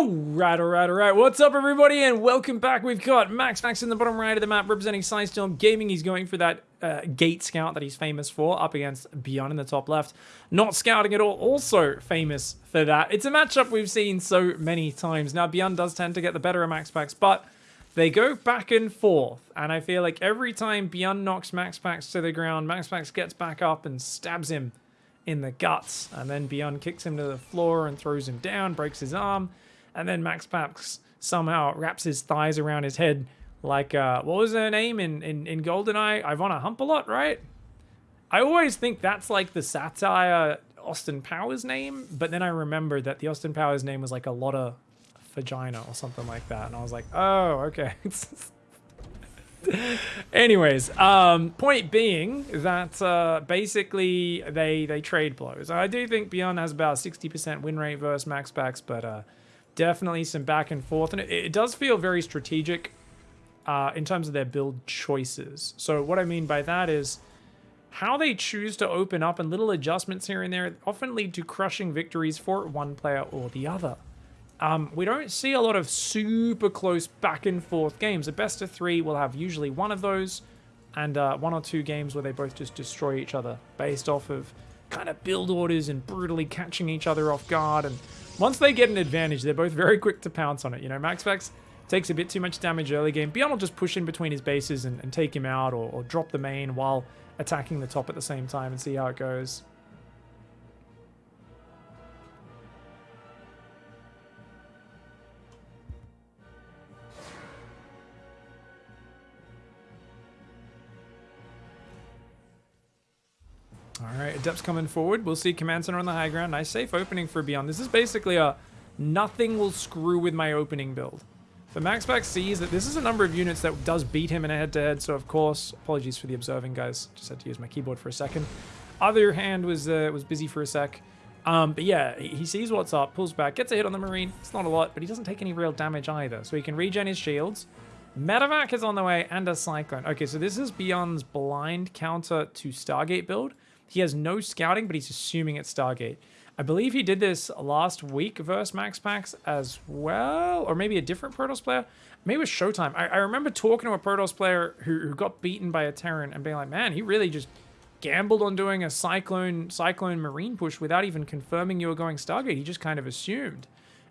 Oh, right, all right, all right. What's up, everybody, and welcome back. We've got MaxPax in the bottom right of the map representing Sidestorm Gaming. He's going for that uh, gate scout that he's famous for up against Beyond in the top left. Not scouting at all, also famous for that. It's a matchup we've seen so many times. Now, Beyond does tend to get the better of MaxPax, but they go back and forth. And I feel like every time Beyond knocks MaxPax to the ground, Max Max gets back up and stabs him in the guts. And then Beyond kicks him to the floor and throws him down, breaks his arm and then Max Pax somehow wraps his thighs around his head like uh, what was her name in in, in Goldeneye? Ivana Humpalot, right? I always think that's like the satire Austin Powers name, but then I remember that the Austin Powers name was like a lot of vagina or something like that, and I was like, oh, okay. Anyways, um, point being that uh, basically they they trade blows. I do think Beyond has about 60% win rate versus Max Pax, but uh, definitely some back and forth. And it, it does feel very strategic uh, in terms of their build choices. So what I mean by that is how they choose to open up and little adjustments here and there often lead to crushing victories for one player or the other. Um, we don't see a lot of super close back and forth games. A best of three will have usually one of those and uh, one or two games where they both just destroy each other based off of kind of build orders and brutally catching each other off guard and once they get an advantage, they're both very quick to pounce on it. You know, MaxPax takes a bit too much damage early game. Beyond will just push in between his bases and, and take him out or, or drop the main while attacking the top at the same time and see how it goes. Adept's coming forward. We'll see Command Center on the high ground. Nice safe opening for Beyond. This is basically a nothing will screw with my opening build. The MaxPax sees that this is a number of units that does beat him in a head-to-head, -head, so of course, apologies for the observing, guys. Just had to use my keyboard for a second. Other hand was uh, was busy for a sec. Um, but yeah, he sees what's up, pulls back, gets a hit on the Marine. It's not a lot, but he doesn't take any real damage either. So he can regen his shields. Medevac is on the way, and a Cyclone. Okay, so this is Beyond's blind counter to Stargate build. He has no scouting, but he's assuming it's Stargate. I believe he did this last week versus Max Pax as well, or maybe a different Protoss player. Maybe it was Showtime. I, I remember talking to a Protoss player who, who got beaten by a Terran and being like, man, he really just gambled on doing a Cyclone Cyclone Marine push without even confirming you were going Stargate. He just kind of assumed.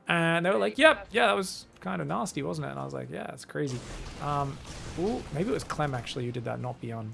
And they were like, yep, yeah, that was kind of nasty, wasn't it? And I was like, yeah, it's crazy. Um, ooh, maybe it was Clem actually who did that, not Beyond.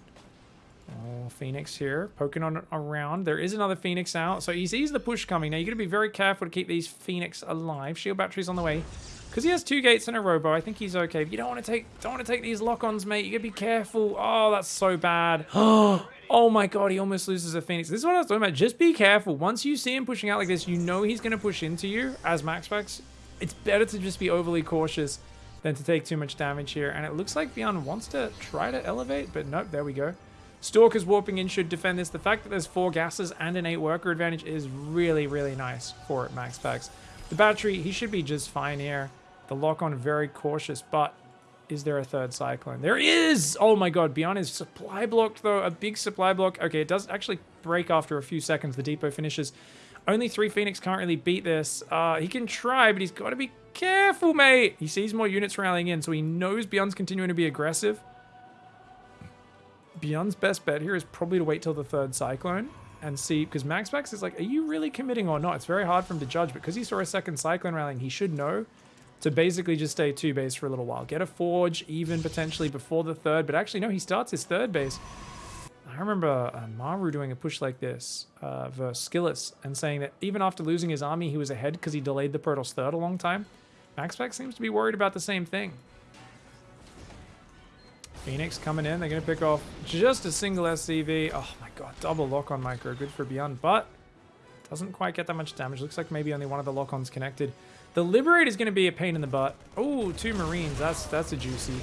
Oh, Phoenix here, poking on around. There is another Phoenix out, so he sees the push coming. Now, you're going to be very careful to keep these Phoenix alive. Shield batteries on the way. Because he has two gates and a robo, I think he's okay. But you don't want to take don't want to take these lock-ons, mate. You got to be careful. Oh, that's so bad. oh my god, he almost loses a Phoenix. This is what I was talking about. Just be careful. Once you see him pushing out like this, you know he's going to push into you as MaxPax. It's better to just be overly cautious than to take too much damage here. And it looks like Beyond wants to try to elevate, but nope, there we go. Stalkers warping in should defend this. The fact that there's four gases and an eight worker advantage is really, really nice for Max Pax. The battery, he should be just fine here. The lock-on, very cautious, but is there a third cyclone? There is! Oh my god, Beyond is supply blocked though, a big supply block. Okay, it does actually break after a few seconds. The depot finishes. Only three Phoenix can't really beat this. Uh, he can try, but he's got to be careful, mate. He sees more units rallying in, so he knows Beyond's continuing to be aggressive. Beyond's best bet here is probably to wait till the third Cyclone and see, because MaxPax is like, are you really committing or not? It's very hard for him to judge, but because he saw a second Cyclone rallying, he should know to basically just stay two base for a little while. Get a Forge even potentially before the third, but actually no, he starts his third base. I remember uh, Maru doing a push like this uh, versus Skillous and saying that even after losing his army, he was ahead because he delayed the Protoss third a long time. Max seems to be worried about the same thing. Phoenix coming in. They're going to pick off just a single SCV. Oh my god, double lock on micro. Good for Beyond, but doesn't quite get that much damage. Looks like maybe only one of the lock-ons connected. The Liberate is going to be a pain in the butt. Oh, two Marines. That's, that's a juicy.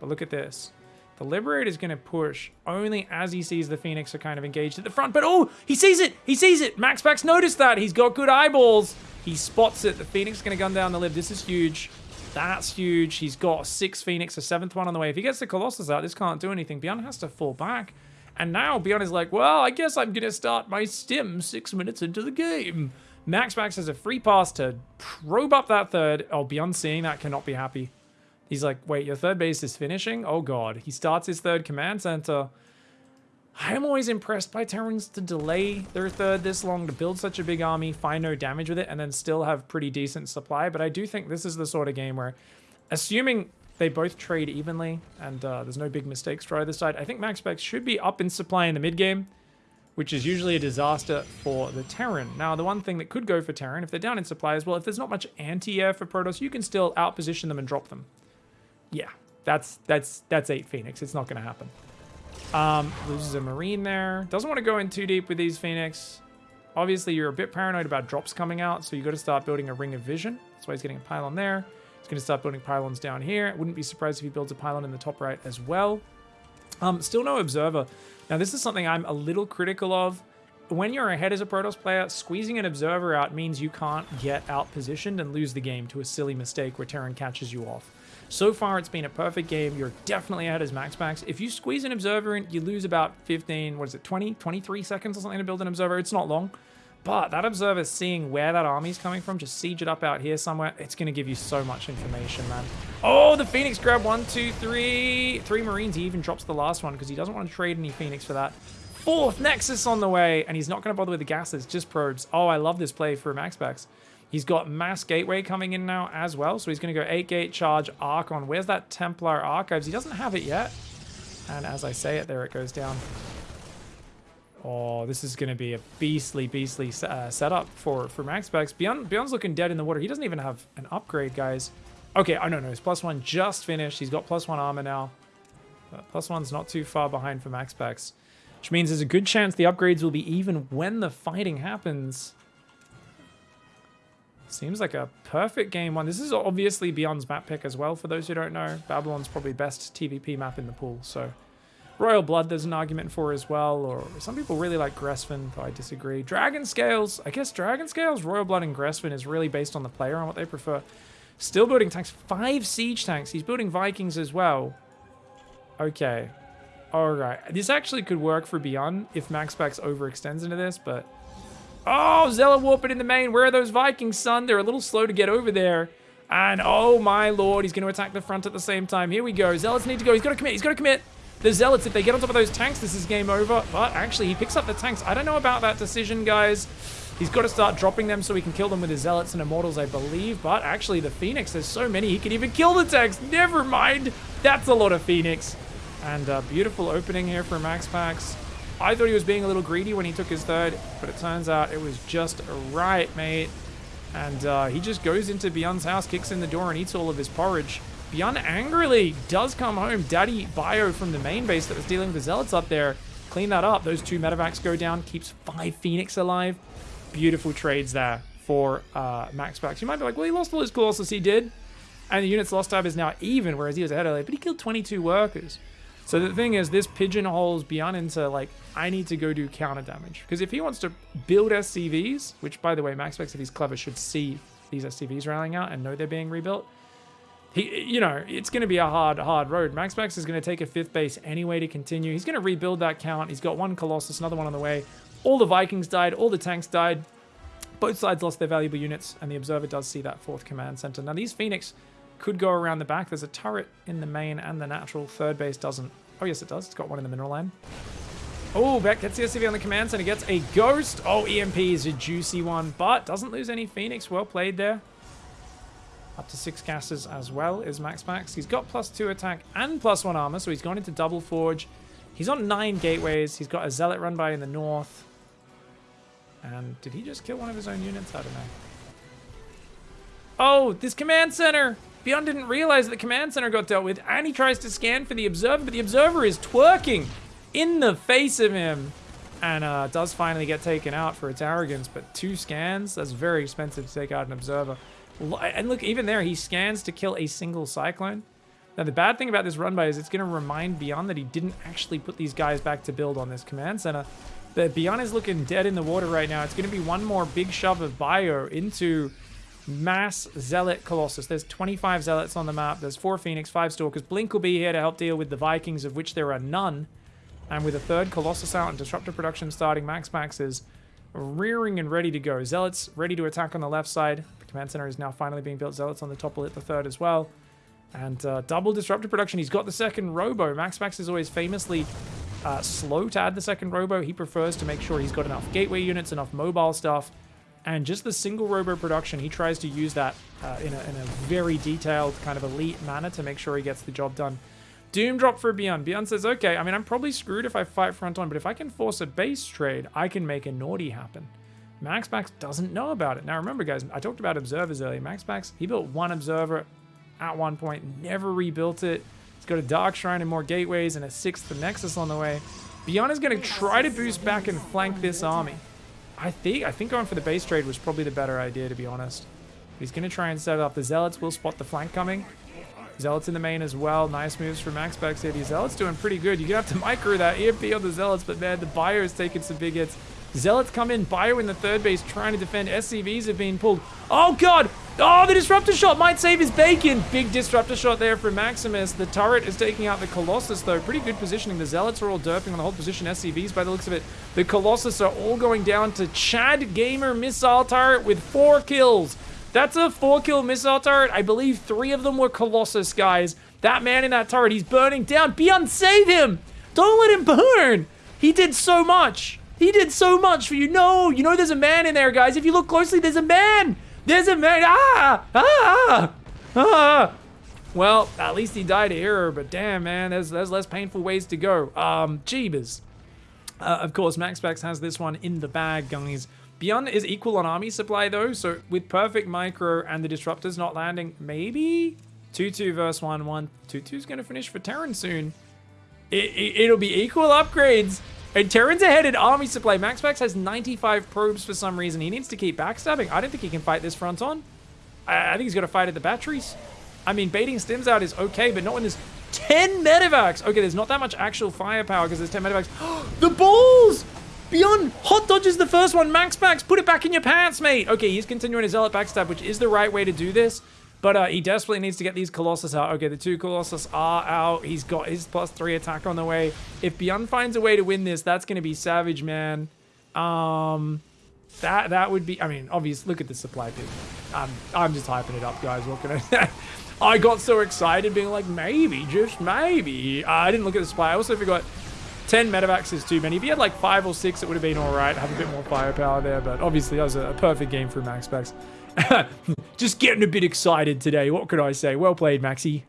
But look at this. The Liberate is going to push only as he sees the Phoenix are kind of engaged at the front. But oh, he sees it! He sees it! Max Pax noticed that. He's got good eyeballs. He spots it. The Phoenix is going to gun down the lib. This is huge. That's huge. He's got six Phoenix, a seventh one on the way. If he gets the Colossus out, this can't do anything. Beyond has to fall back. And now Beyond is like, well, I guess I'm going to start my stim six minutes into the game. MaxPax has a free pass to probe up that third. Oh, beyond seeing that, cannot be happy. He's like, wait, your third base is finishing? Oh god. He starts his third command center. I'm always impressed by Terrans to delay their third this long, to build such a big army, find no damage with it, and then still have pretty decent supply. But I do think this is the sort of game where, assuming they both trade evenly and uh, there's no big mistakes for either side, I think MaxPax should be up in supply in the mid game, which is usually a disaster for the Terran. Now, the one thing that could go for Terran, if they're down in supply as well, if there's not much anti-air for Protoss, you can still outposition them and drop them. Yeah, that's that's that's 8 Phoenix. It's not going to happen. Um, loses a Marine there. Doesn't want to go in too deep with these Phoenix. Obviously, you're a bit paranoid about drops coming out, so you got to start building a Ring of Vision. That's why he's getting a pylon there. He's going to start building pylons down here. Wouldn't be surprised if he builds a pylon in the top right as well. Um, still no Observer. Now, this is something I'm a little critical of. When you're ahead as a Protoss player, squeezing an Observer out means you can't get out positioned and lose the game to a silly mistake where Terran catches you off. So far, it's been a perfect game. You're definitely ahead as MaxPax. If you squeeze an Observer in, you lose about 15, what is it, 20, 23 seconds or something to build an Observer. It's not long. But that Observer seeing where that army's coming from, just siege it up out here somewhere, it's going to give you so much information, man. Oh, the Phoenix grab one, two, three. Three Marines. He even drops the last one because he doesn't want to trade any Phoenix for that. Fourth Nexus on the way, and he's not going to bother with the gases, just probes. Oh, I love this play for MaxPax. He's got Mass Gateway coming in now as well. So he's going to go 8 gate charge Archon. Where's that Templar Archives? He doesn't have it yet. And as I say it, there it goes down. Oh, this is going to be a beastly, beastly uh, setup for, for MaxPax. Beyond, Beyond's looking dead in the water. He doesn't even have an upgrade, guys. Okay, oh no, no, his plus one just finished. He's got plus one armor now. But plus one's not too far behind for MaxPax. Which means there's a good chance the upgrades will be even when the fighting happens. Seems like a perfect game one. This is obviously Beyond's map pick as well, for those who don't know. Babylon's probably best TVP map in the pool, so... Royal Blood there's an argument for as well, or some people really like Gresvan, though I disagree. Dragon Scales, I guess Dragon Scales, Royal Blood, and Gresvan is really based on the player and what they prefer. Still building tanks, five siege tanks. He's building Vikings as well. Okay. Alright. This actually could work for Beyond if MaxPax overextends into this, but Oh, Zealot warping in the main. Where are those Vikings, son? They're a little slow to get over there. And oh my lord, he's going to attack the front at the same time. Here we go. Zealots need to go. He's got to commit. He's got to commit. The Zealots, if they get on top of those tanks, this is game over. But actually, he picks up the tanks. I don't know about that decision, guys. He's got to start dropping them so he can kill them with his Zealots and Immortals, I believe. But actually, the Phoenix, there's so many, he can even kill the tanks. Never mind. That's a lot of Phoenix. And a beautiful opening here for Max Pax. I thought he was being a little greedy when he took his third, but it turns out it was just right, mate. And uh, he just goes into Beyond's house, kicks in the door, and eats all of his porridge. Beyond angrily does come home. Daddy Bio from the main base that was dealing with the Zealots up there. Clean that up. Those two medevacs go down. Keeps five Phoenix alive. Beautiful trades there for uh, Max Pax. You might be like, well, he lost all his Colossus. He did. And the unit's lost time is now even, whereas he was ahead earlier. But he killed 22 workers. So the thing is, this pigeonholes Beyond into, like, I need to go do counter damage. Because if he wants to build SCVs, which, by the way, MaxPax, if he's clever, should see these SCVs rallying out and know they're being rebuilt. He, you know, it's going to be a hard, hard road. MaxPax is going to take a fifth base anyway to continue. He's going to rebuild that count. He's got one Colossus, another one on the way. All the Vikings died. All the tanks died. Both sides lost their valuable units, and the Observer does see that fourth command center. Now, these Phoenix could go around the back. There's a turret in the main and the natural. Third base doesn't. Oh, yes, it does. It's got one in the mineral line. Oh, Beck gets the SCV on the command center. He gets a ghost. Oh, EMP is a juicy one, but doesn't lose any Phoenix. Well played there. Up to six gases as well is MaxPax. He's got plus two attack and plus one armor, so he's gone into double forge. He's on nine gateways. He's got a zealot run by in the north. And did he just kill one of his own units? I don't know. Oh, this command center! Beyond didn't realize that the command center got dealt with, and he tries to scan for the observer, but the observer is twerking in the face of him. And uh, does finally get taken out for its arrogance, but two scans, that's very expensive to take out an observer. And look, even there, he scans to kill a single Cyclone. Now, the bad thing about this run by is it's going to remind Beyond that he didn't actually put these guys back to build on this command center. But Beyond is looking dead in the water right now. It's going to be one more big shove of Bio into mass Zealot Colossus. There's 25 Zealots on the map. There's four Phoenix, five Stalkers. Blink will be here to help deal with the Vikings, of which there are none. And with a third Colossus out and Disruptor production starting, MaxPax is rearing and ready to go. Zealots ready to attack on the left side. The command center is now finally being built. Zealots on the top will hit the third as well. And uh, double disruptor production. He's got the second robo. MaxPax is always famously uh, slow to add the second robo. He prefers to make sure he's got enough gateway units, enough mobile stuff. And just the single robo production, he tries to use that uh, in, a, in a very detailed, kind of elite manner to make sure he gets the job done. Doom drop for Beyond. Beyond says, okay, I mean, I'm probably screwed if I fight front on, but if I can force a base trade, I can make a naughty happen. MaxPax doesn't know about it. Now remember, guys, I talked about observers earlier. MaxPax, he built one observer at one point, never rebuilt it. He's got a Dark Shrine and more gateways and a sixth Nexus on the way. Beyond is going to try to boost back and flank this army. I think I think going for the base trade was probably the better idea, to be honest. He's going to try and set up. The Zealots will spot the flank coming. Zealots in the main as well. Nice moves from Max Back City. Zealots doing pretty good. You're going to have to micro that EMP on the Zealots, but man, the Bio is taking some big hits. Zealots come in, Bio in the third base trying to defend. SCVs have been pulled. Oh, God! Oh, the Disruptor Shot might save his bacon. Big Disruptor Shot there from Maximus. The turret is taking out the Colossus, though. Pretty good positioning. The Zealots are all derping on the whole position. SCVs, by the looks of it. The Colossus are all going down to Chad Gamer Missile Turret with four kills. That's a four kill missile turret. I believe three of them were Colossus, guys. That man in that turret, he's burning down. Beyond, save him! Don't let him burn! He did so much. He did so much for you. No, you know there's a man in there, guys. If you look closely, there's a man. There's a man. Ah! Ah! Ah! Well, at least he died here, but damn, man, there's, there's less painful ways to go. Um, Jeebus. Uh, of course, Max has this one in the bag, guys. Beyond is equal on army supply though, so with perfect micro and the disruptors not landing, maybe 2-2 versus 1-1. 2-2 is going to finish for Terran soon. It, it, be equal upgrades. And Terran's ahead in army supply. MaxPax has 95 probes for some reason. He needs to keep backstabbing. I don't think he can fight this front on. I, I think he's got to fight at the batteries. I mean, baiting stims out is okay, but not when there's 10 medevacs. Okay, there's not that much actual firepower because there's 10 medevacs. the balls! Beyond hot dodges the first one. MaxPax, put it back in your pants, mate. Okay, he's continuing his zealot backstab, which is the right way to do this. But uh, he desperately needs to get these Colossus out. Okay, the two Colossus are out. He's got his plus three attack on the way. If Beyond finds a way to win this, that's going to be savage, man. Um, that that would be, I mean, obviously, look at the supply pig. I'm, I'm just hyping it up, guys. What can I? I got so excited being like, maybe, just maybe. Uh, I didn't look at the supply. I also forgot 10 medevacs is too many. If he had like 5 or 6, it would have been alright. Have a bit more firepower there, but obviously that was a, perfect game for MaxPax. Just getting a bit excited today. What could I say? Well played, Maxi.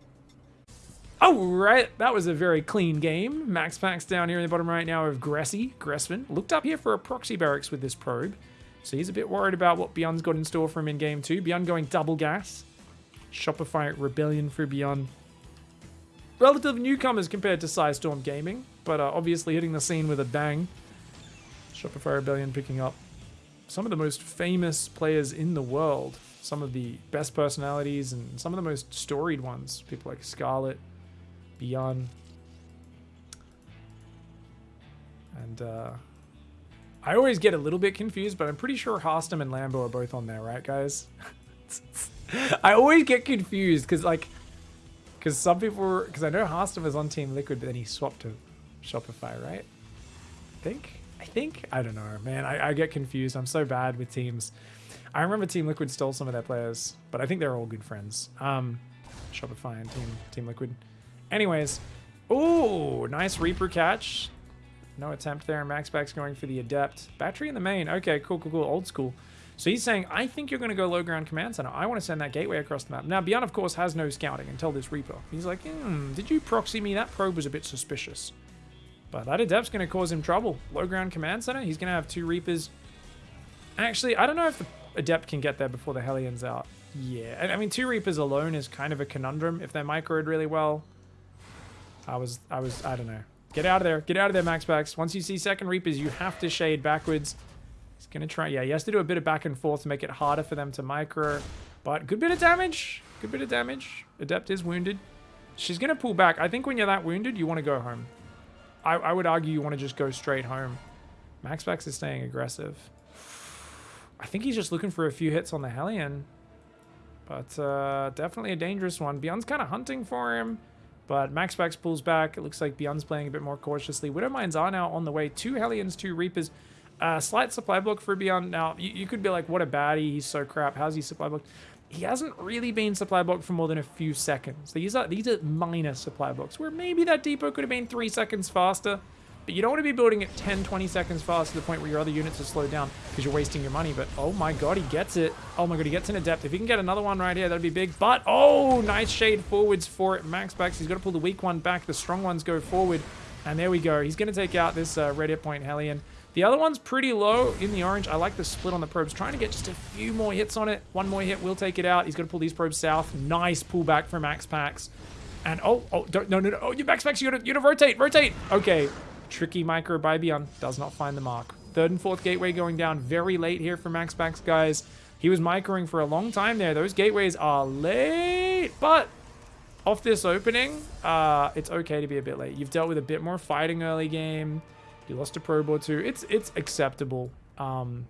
Alright, that was a very clean game. Max Pax down here in the bottom right now of Gressy, Gressman. Looked up here for a proxy barracks with this probe. So he's a bit worried about what Beyond's got in store for him in game two. Beyond going double gas. Shopify Rebellion for Beyond. Relative newcomers compared to Storm Gaming but uh, obviously hitting the scene with a bang. Shopify Rebellion picking up some of the most famous players in the world, some of the best personalities, and some of the most storied ones. People like Scarlett, Beyond. And uh, I always get a little bit confused, but I'm pretty sure Harstem and Lambo are both on there, right, guys? I always get confused because, like, because some people, because I know Harstem was on Team Liquid, but then he swapped to Shopify, right? I think? I think? I don't know, man. I, I get confused. I'm so bad with teams. I remember Team Liquid stole some of their players, but I think they're all good friends. Um, Shopify and Team Team Liquid. Anyways, ooh, nice Reaper catch. No attempt there. MaxPax's going for the Adept. Battery in the main. Okay, cool, cool, cool. Old school. So he's saying, I think you're going to go low ground command center. I want to send that gateway across the map. Now, Beyond, of course, has no scouting until this Reaper. He's like, hmm, did you proxy me? That probe was a bit suspicious. But that Adept's going to cause him trouble. Low ground command center, he's going to have two Reapers. Actually, I don't know if the Adept can get there before the Hellions out. Yeah, I mean, two Reapers alone is kind of a conundrum if they're microed really well. I was, I was, I don't know. Get out of there. Get out of there, MaxPax. Once you see second Reapers, you have to shade backwards. He's going to try, yeah, he has to do a bit of back and forth to make it harder for them to micro. But good bit of damage. Good bit of damage. Adept is wounded. She's going to pull back. I think when you're that wounded, you want to go home. I, I would argue you want to just go straight home. MaxPax is staying aggressive. I think he's just looking for a few hits on the Hellion. But uh, definitely a dangerous one. Beyond's kind of hunting for him. But MaxPax pulls back. It looks like Beyond's playing a bit more cautiously. Widowmines are now on the way. Two Hellions, two Reapers. Uh, slight supply block for Beyond. Now, you, you could be like, what a baddie, he's so crap. How's he supply blocked? He hasn't really been supply blocked for more than a few seconds. These are these are minor supply blocks, where maybe that depot could have been three seconds faster. But you don't want to be building it 10, 20 seconds fast to the point where your other units are slowed down because you're wasting your money. But oh my god, he gets it. Oh my god, he gets in a depth. If he can get another one right here, that'd be big. But oh, nice shade forwards for it. MaxPax. He's got to pull the weak one back. The strong ones go forward. And there we go. He's going to take out this uh, red hit point Hellion. The other one's pretty low in the orange. I like the split on the probes. Trying to get just a few more hits on it. One more hit we'll take it out. He's going to pull these probes south. Nice pullback from MaxPax. And oh, oh, don't, no, no, no. Oh, you MaxPax, you gotta, you gotta rotate, rotate. Okay. Tricky micro by Beyond does not find the mark. Third and fourth gateway going down very late here for MaxPax, guys. He was microing for a long time there. Those gateways are late, but off this opening, uh, it's okay to be a bit late. You've dealt with a bit more fighting early game. You lost a probe or two. It's it's acceptable. Um,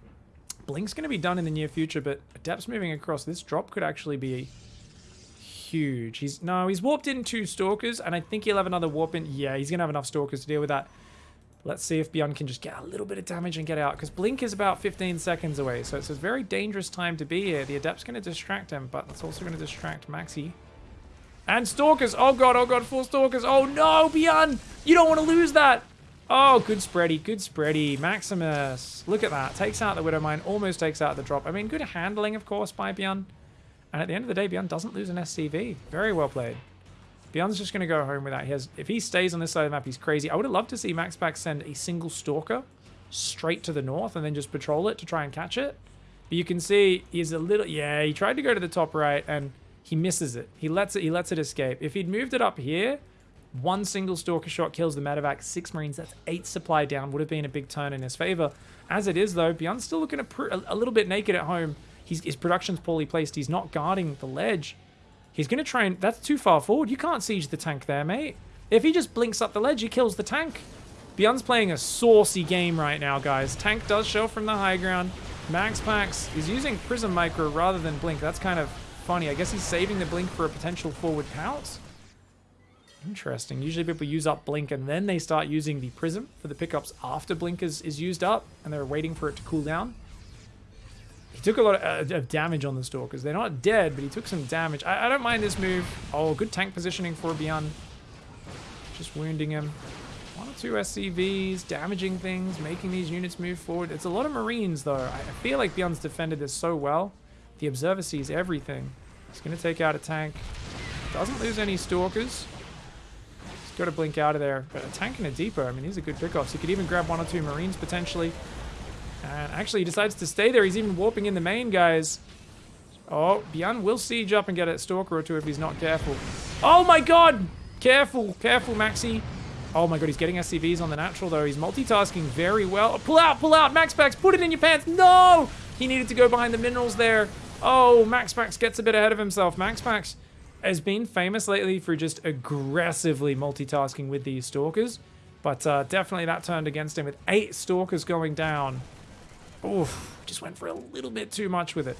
Blink's going to be done in the near future, but Adept's moving across. This drop could actually be huge. He's No, he's warped in two Stalkers, and I think he'll have another warp in. Yeah, he's going to have enough Stalkers to deal with that. Let's see if Beyond can just get a little bit of damage and get out, because Blink is about 15 seconds away, so it's a very dangerous time to be here. The Adept's going to distract him, but it's also going to distract Maxi. And Stalkers! Oh god, oh god, four Stalkers! Oh no, Beyond! You don't want to lose that! Oh, good spready, good spready. Maximus, look at that. Takes out the Widow Mine, almost takes out the drop. I mean, good handling, of course, by Beyond. And at the end of the day, Beyond doesn't lose an SCV. Very well played. Beyond's just going to go home with that. He has, if he stays on this side of the map, he's crazy. I would have loved to see MaxPax send a single Stalker straight to the north and then just patrol it to try and catch it. But you can see he's a little... Yeah, he tried to go to the top right and he misses it. He lets it, he lets it escape. If he'd moved it up here, one single Stalker shot kills the medevac. Six Marines, that's eight supply down. Would have been a big turn in his favor. As it is, though, Beyond's still looking a, a little bit naked at home. He's, his production's poorly placed. He's not guarding the ledge. He's going to try and... That's too far forward. You can't siege the tank there, mate. If he just blinks up the ledge, he kills the tank. Beyond's playing a saucy game right now, guys. Tank does show from the high ground. Max Pax is using Prism Micro rather than Blink. That's kind of funny. I guess he's saving the Blink for a potential forward pounce. Interesting. Usually people use up Blink and then they start using the Prism for the pickups after Blink is, is used up and they're waiting for it to cool down. He took a lot of, uh, of damage on the Stalkers. They're not dead, but he took some damage. I, I don't mind this move. Oh, good tank positioning for Beyond. Just wounding him. One or two SCVs, damaging things, making these units move forward. It's a lot of Marines, though. I feel like Beyond's defended this so well. The Observer sees everything. He's going to take out a tank. Doesn't lose any Stalkers. Got to blink out of there. But a tank and a depot, I mean, these are good pickoffs. He could even grab one or two Marines potentially. And actually, he decides to stay there. He's even warping in the main, guys. Oh, Beyond will siege up and get a Stalker or two if he's not careful. Oh my god! Careful, careful, Maxi. Oh my god, he's getting SCVs on the natural, though. He's multitasking very well. Pull out, pull out! Max put it in your pants! No! He needed to go behind the minerals there. Oh, MaxPax gets a bit ahead of himself. MaxPax has been famous lately for just aggressively multitasking with these Stalkers. But uh, definitely that turned against him with eight Stalkers going down. Oof, just went for a little bit too much with it.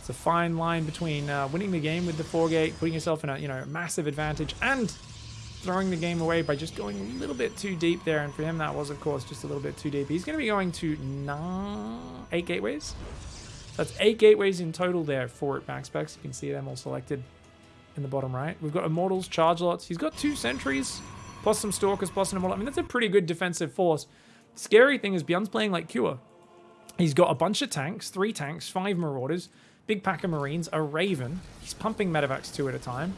It's a fine line between uh, winning the game with the four gate, putting yourself in a you know massive advantage, and throwing the game away by just going a little bit too deep there. And for him, that was, of course, just a little bit too deep. He's going to be going to nine, eight gateways. That's eight gateways in total there for MaxPax. You can see them all selected in the bottom right. We've got Immortals, Charge Lots. He's got two Sentries, plus some Stalkers, plus an Immortal. I mean, that's a pretty good defensive force. Scary thing is Beyond's playing like Cure. He's got a bunch of tanks, three tanks, five Marauders, big pack of Marines, a Raven. He's pumping medevacs two at a time.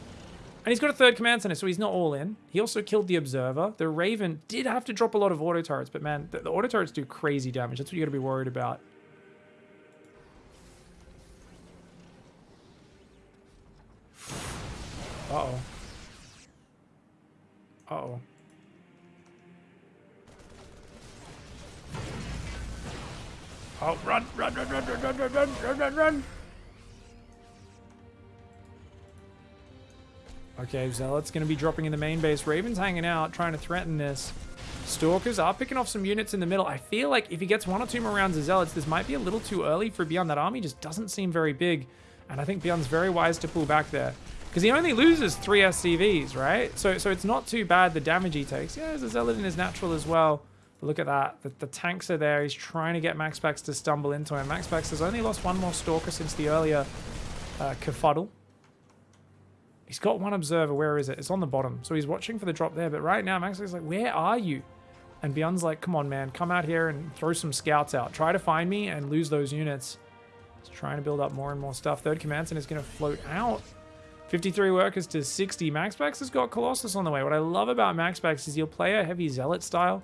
And he's got a third command center, so he's not all in. He also killed the Observer. The Raven did have to drop a lot of auto turrets, but man, the, the auto turrets do crazy damage. That's what you got to be worried about. Oh, run, run, run, run, run, run, run, run, run, run. Okay, Zealot's going to be dropping in the main base. Raven's hanging out, trying to threaten this. Stalkers are picking off some units in the middle. I feel like if he gets one or two more rounds of Zealots, this might be a little too early for Beyond. That army just doesn't seem very big. And I think Beyond's very wise to pull back there. Because he only loses three SCVs, right? So so it's not too bad the damage he takes. Yeah, there's a Zealot in his natural as well. Look at that. The, the, tanks are there. He's trying to get MaxPax to stumble into him. MaxPax has only lost one more Stalker since the earlier uh, Kerfuddle. He's got one Observer. Where is it? It's on the bottom. So he's watching for the drop there. But right now, MaxPax is like, where are you? And Beyond's like, come on, man. Come out here and throw some scouts out. Try to find me and lose those units. He's trying to build up more and more stuff. Third Command Center is going to float out. 53 workers to 60. MaxPax has got Colossus on the way. What I love about MaxPax is he'll play a heavy Zealot style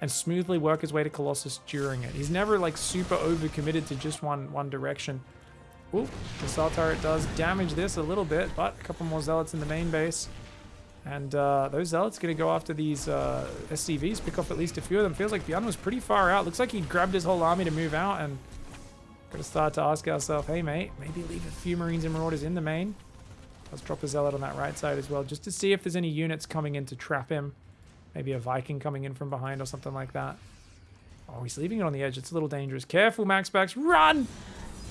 and smoothly work his way to Colossus during it. He's never like super over-committed to just one, one direction. Ooh, the Missile Turret does damage this a little bit, but a couple more Zealots in the main base. And uh, those Zealots going to go after these uh, SCVs, pick off at least a few of them. Feels like Beyond was pretty far out. Looks like he grabbed his whole army to move out and got to start to ask ourselves, hey mate, maybe leave a few Marines and Marauders in the main. Let's drop a Zealot on that right side as well, just to see if there's any units coming in to trap him. Maybe a Viking coming in from behind or something like that. Oh, he's leaving it on the edge. It's a little dangerous. Careful, MaxPax. Run!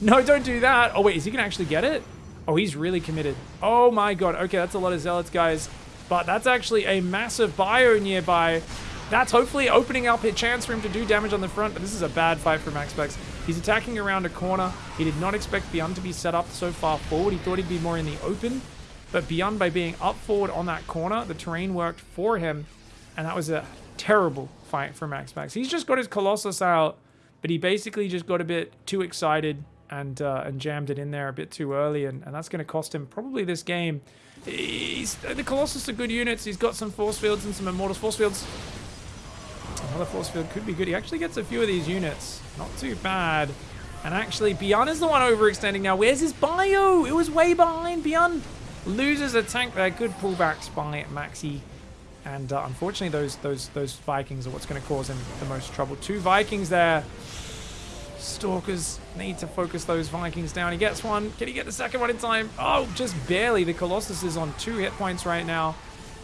No, don't do that. Oh, wait, is he going to actually get it? Oh, he's really committed. Oh, my God. Okay, that's a lot of Zealots, guys. But that's actually a massive bio nearby. That's hopefully opening up a chance for him to do damage on the front, but this is a bad fight for Max MaxPax. He's attacking around a corner. He did not expect Beyond to be set up so far forward. He thought he'd be more in the open. But Beyond, by being up forward on that corner, the terrain worked for him. And that was a terrible fight for MaxPax. He's just got his Colossus out, but he basically just got a bit too excited and uh, and jammed it in there a bit too early. And, and that's going to cost him probably this game. He's, the Colossus are good units. He's got some force fields and some Immortals. Force fields Another force field could be good. He actually gets a few of these units. Not too bad. And actually, is the one overextending now. Where's his bio? It was way behind. Beyond loses a tank there. Good pullbacks by Maxi. And uh, unfortunately, those those those Vikings are what's going to cause him the most trouble. Two Vikings there. Stalkers need to focus those Vikings down. He gets one. Can he get the second one in time? Oh, just barely. The Colossus is on two hit points right now.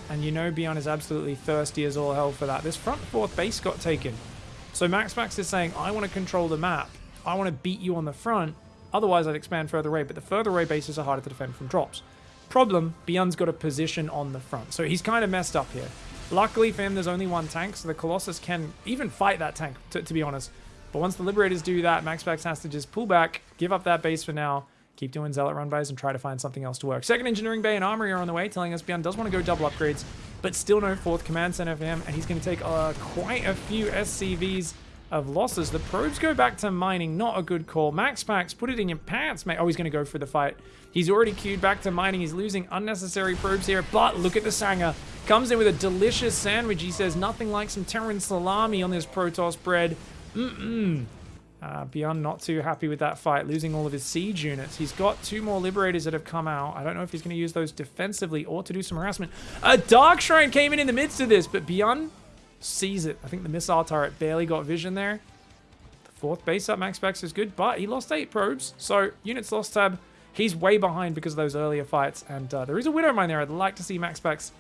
And you know Beyond is absolutely thirsty as all hell for that. This front fourth base got taken. So MaxPax is saying, I want to control the map. I want to beat you on the front. Otherwise, I'd expand further away. But the further away bases are harder to defend from drops. Problem, Beyond's got a position on the front. So he's kind of messed up here. Luckily for him, there's only one tank. So the Colossus can even fight that tank, to, be honest. But once the Liberators do that, MaxPax has to just pull back, give up that base for now, keep doing Zealot run bys and try to find something else to work. Second Engineering Bay and Armory are on the way, telling us Beyond does want to go double upgrades, but still no fourth Command Center for him, and he's going to take uh, quite a few SCVs of losses. The probes go back to mining, not a good call. MaxPax, put it in your pants, mate. Oh, he's going to go for the fight. He's already queued back to mining. He's losing unnecessary probes here, but look at the Sanger. Comes in with a delicious sandwich. He says nothing like some Terran salami on this Protoss bread. Mm-mm. Uh, Beyond not too happy with that fight, losing all of his siege units. He's got two more Liberators that have come out. I don't know if he's going to use those defensively or to do some harassment. A Dark Shrine came in in the midst of this, but Beyond sees it. I think the missile turret barely got vision there. The fourth base up, max MaxPax is good, but he lost eight probes, so units lost tab. He's way behind because of those earlier fights, and uh, there is a Widow Mine there. I'd like to see max MaxPax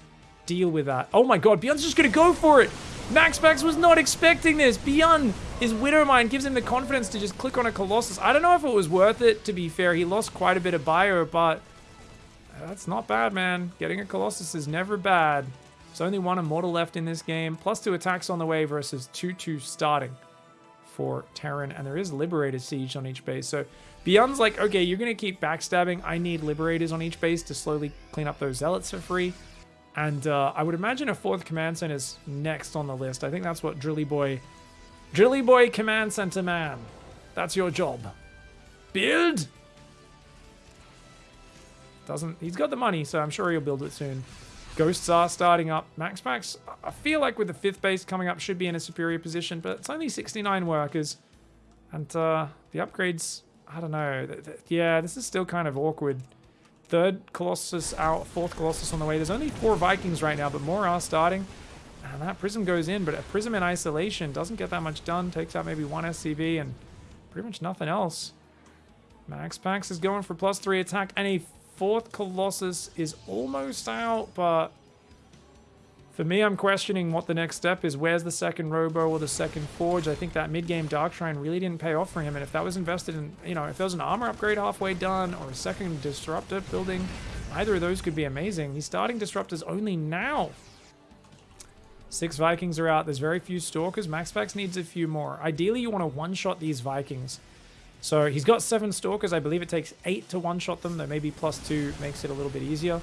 deal with that. Oh my god, Beyond's just going to go for it! MaxPax was not expecting this. Beyond his Widowmine gives him the confidence to just click on a Colossus. I don't know if it was worth it, to be fair. He lost quite a bit of bio, but that's not bad, man. Getting a Colossus is never bad. There's only one Immortal left in this game, plus two attacks on the way versus 2-2 starting for Terran, and there is Liberator Siege on each base. So Beyond's like, okay, you're going to keep backstabbing. I need Liberators on each base to slowly clean up those Zealots for free. And uh, I would imagine a fourth command center is next on the list. I think that's what Drilly Boy... Drilly Boy Command Center Man. That's your job. Build! Doesn't... He's got the money, so I'm sure he'll build it soon. Ghosts are starting up. MaxPax, I feel like with the fifth base coming up, should be in a superior position, but it's only 69 workers. And uh, the upgrades, I don't know. Yeah, this is still kind of awkward. Third Colossus out, fourth Colossus on the way. There's only four Vikings right now, but more are starting. And that Prism goes in, but a Prism in isolation doesn't get that much done. Takes out maybe one SCV and pretty much nothing else. Max MaxPax is going for plus three attack, and a fourth Colossus is almost out, but for me, I'm questioning what the next step is. Where's the second Robo or the second Forge? I think that mid-game Dark Shrine really didn't pay off for him. And if that was invested in, you know, if there was an armor upgrade halfway done or a second Disruptor building, either of those could be amazing. He's starting Disruptors only now. Six Vikings are out. There's very few Stalkers. MaxPax needs a few more. Ideally, you want to one-shot these Vikings. So he's got seven Stalkers. I believe it takes eight to one-shot them, though maybe plus two makes it a little bit easier.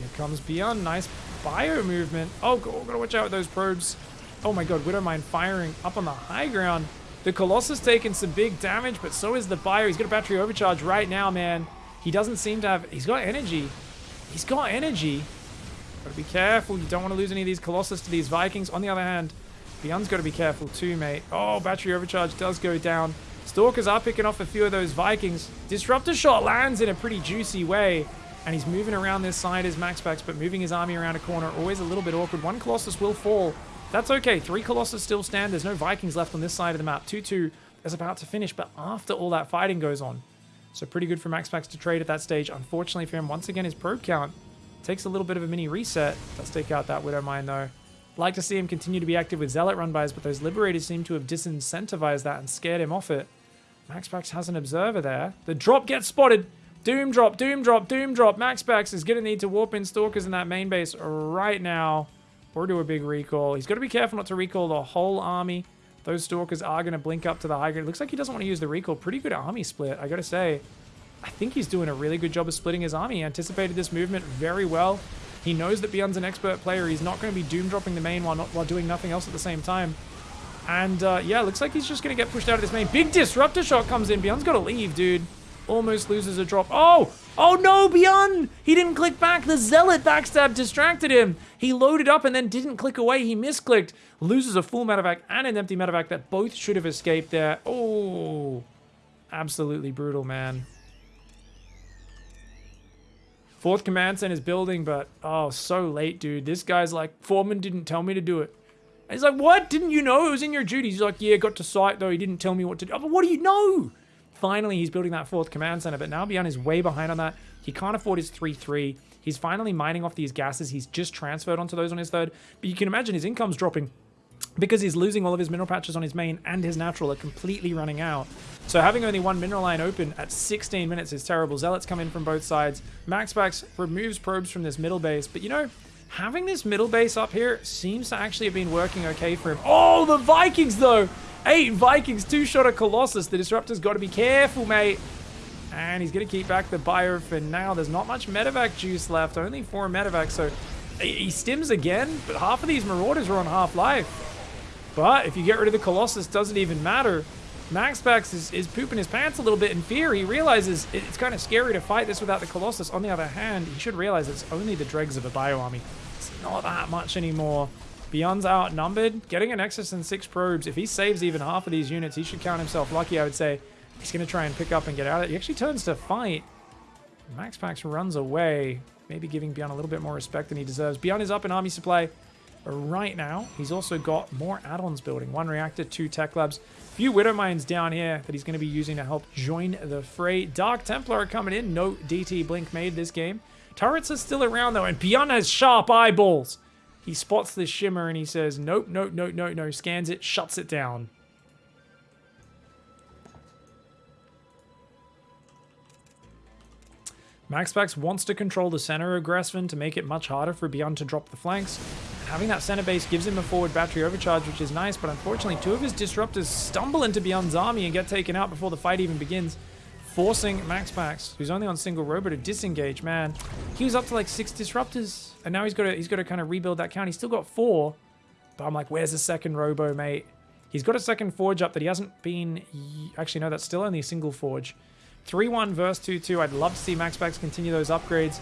Here comes Beyond. Nice bio movement. Oh, gotta watch out with those probes. Oh my god, Widowmine firing up on the high ground. The Colossus taking some big damage, but so is the bio. He's got a battery overcharge right now, man. He doesn't seem to have... He's got energy. He's got energy. Gotta be careful. You don't want to lose any of these Colossus to these Vikings. On the other hand, Beyond's got to be careful too, mate. Oh, battery overcharge does go down. Stalkers are picking off a few of those Vikings. Disruptor shot lands in a pretty juicy way. And he's moving around this side as MaxPax, but moving his army around a corner. Always a little bit awkward. One Colossus will fall. That's okay. Three Colossus still stand. There's no Vikings left on this side of the map. 2-2 is about to finish, but after all that fighting goes on. So pretty good for MaxPax to trade at that stage. Unfortunately for him, once again, his probe count takes a little bit of a mini reset. Does take out that Widowmine, though. Like to see him continue to be active with Zealot run-bys, but those Liberators seem to have disincentivized that and scared him off it. MaxPax has an Observer there. The drop gets spotted. Doom drop, doom drop, doom drop. MaxPax is going to need to warp in Stalkers in that main base right now. Or do a big recall. He's got to be careful not to recall the whole army. Those Stalkers are going to blink up to the high ground. Looks like he doesn't want to use the recall. Pretty good army split, I got to say. I think he's doing a really good job of splitting his army. He anticipated this movement very well. He knows that Beyond's an expert player. He's not going to be doom dropping the main while, not, while doing nothing else at the same time. And uh, yeah, looks like he's just going to get pushed out of this main. Big disruptor shot comes in. Beyond's got to leave, dude. Almost loses a drop. Oh! Oh no, Beyond! He didn't click back. The Zealot backstab distracted him. He loaded up and then didn't click away. He misclicked. Loses a full medevac and an empty medevac that both should have escaped there. Oh, absolutely brutal, man. Fourth command center is building, but oh, so late, dude. This guy's like, Foreman didn't tell me to do it. And he's like, what? Didn't you know it was in your duties? He's like, yeah, got to site though. He didn't tell me what to do. But what do you know? Finally, he's building that fourth command center, but now Beyond is way behind on that. He can't afford his 3-3. He's finally mining off these gases. He's just transferred onto those on his third. But you can imagine his income's dropping because he's losing all of his mineral patches on his main and his natural are completely running out. So having only one mineral line open at 16 minutes is terrible. Zealots come in from both sides. MaxPax removes probes from this middle base. But you know, having this middle base up here seems to actually have been working okay for him. Oh, the Vikings though! Eight Vikings, two-shot of Colossus. The Disruptor's got to be careful, mate. And he's going to keep back the bio for now. There's not much medevac juice left. Only four medevac, so he stims again. But half of these Marauders are on half-life. But if you get rid of the Colossus, doesn't even matter. MaxPax is, is pooping his pants a little bit in fear. He realizes it's kind of scary to fight this without the Colossus. On the other hand, he should realize it's only the dregs of a bio army. It's not that much anymore. Beyond's outnumbered. Getting a Nexus and six probes, if he saves even half of these units, he should count himself lucky, I would say. He's going to try and pick up and get out of it. He actually turns to fight. MaxPax runs away, maybe giving Beyond a little bit more respect than he deserves. Beyond is up in army supply right now. He's also got more add-ons building. One reactor, two tech labs. A few Widow Mines down here that he's going to be using to help join the fray. Dark Templar coming in. No DT Blink made this game. Turrets are still around though, and Beyond has sharp eyeballs. He spots the shimmer and he says, nope, nope, nope, nope, no. Scans it, shuts it down. MaxPax wants to control the center of Gresvan to make it much harder for Beyond to drop the flanks. Having that center base gives him a forward battery overcharge, which is nice, but unfortunately two of his disruptors stumble into Beyond's army and get taken out before the fight even begins, forcing MaxPax, who's only on single robo, to disengage. Man, he was up to like six disruptors, and now he's got to he's got to kind of rebuild that count. He's still got four, but I'm like, where's the second robo, mate? He's got a second forge up that he hasn't been... Actually, no, that's still only a single forge. 3-1 verse 2-2. I'd love to see MaxPax continue those upgrades.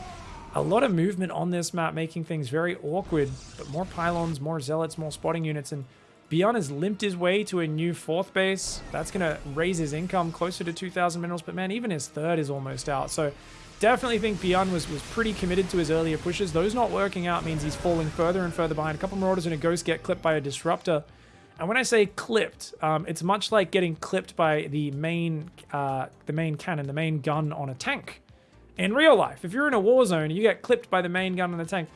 A lot of movement on this map, making things very awkward. But more pylons, more zealots, more spotting units. And Beyond has limped his way to a new fourth base. That's going to raise his income closer to 2,000 minerals. But man, even his third is almost out. So definitely think Beyond was, was pretty committed to his earlier pushes. Those not working out means he's falling further and further behind. A couple Marauders and a Ghost get clipped by a Disruptor. And when I say clipped, um, it's much like getting clipped by the main, uh, the main cannon, the main gun on a tank. In real life, if you're in a war zone you get clipped by the main gun on the tank,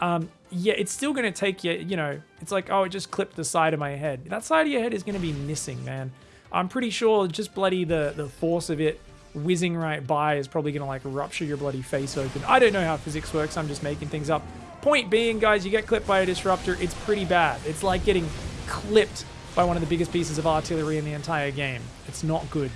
um, yeah, it's still going to take you, you know, it's like, oh, it just clipped the side of my head. That side of your head is going to be missing, man. I'm pretty sure just bloody the, the force of it whizzing right by is probably going to like rupture your bloody face open. I don't know how physics works. I'm just making things up. Point being, guys, you get clipped by a disruptor, it's pretty bad. It's like getting clipped by one of the biggest pieces of artillery in the entire game. It's not good.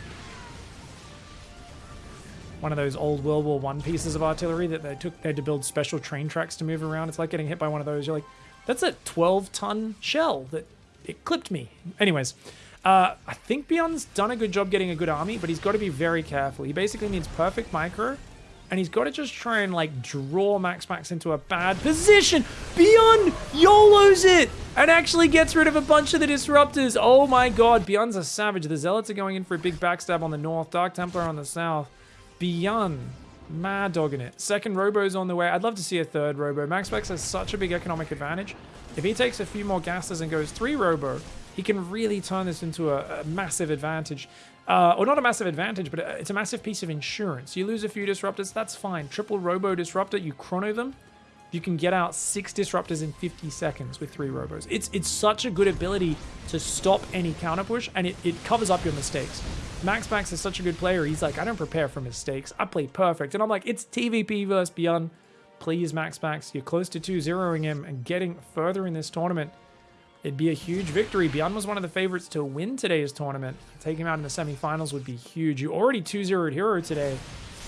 One of those old World War One pieces of artillery that they took, they had to build special train tracks to move around. It's like getting hit by one of those. You're like, that's a 12 ton shell that it clipped me. Anyways, uh, I think Beyond's done a good job getting a good army, but he's got to be very careful. He basically needs perfect micro, and he's got to just try and like draw MaxPax into a bad position. Beyond YOLOs it and actually gets rid of a bunch of the disruptors. Oh my god, Beyond's a savage. The Zealots are going in for a big backstab on the north, Dark Templar on the south. Beyond mad dogging it. Second Robo's on the way. I'd love to see a third Robo. MaxPax has such a big economic advantage. If he takes a few more gases and goes three Robo, he can really turn this into a, a massive advantage. Uh, or not a massive advantage, but it's a massive piece of insurance. You lose a few disruptors, that's fine. Triple Robo Disruptor, you chrono them, you can get out six disruptors in 50 seconds with three robos. It's it's such a good ability to stop any counter push, and it, it covers up your mistakes. MaxPax is such a good player. He's like, I don't prepare for mistakes. I play perfect. And I'm like, it's TVP versus Beyond. Please, MaxPax, you're close to 2-0ing him and getting further in this tournament. It'd be a huge victory. Beyond was one of the favorites to win today's tournament. Taking him out in the semifinals would be huge. You already 2-0'd Hero today.